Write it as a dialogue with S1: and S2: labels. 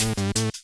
S1: Mm-hmm.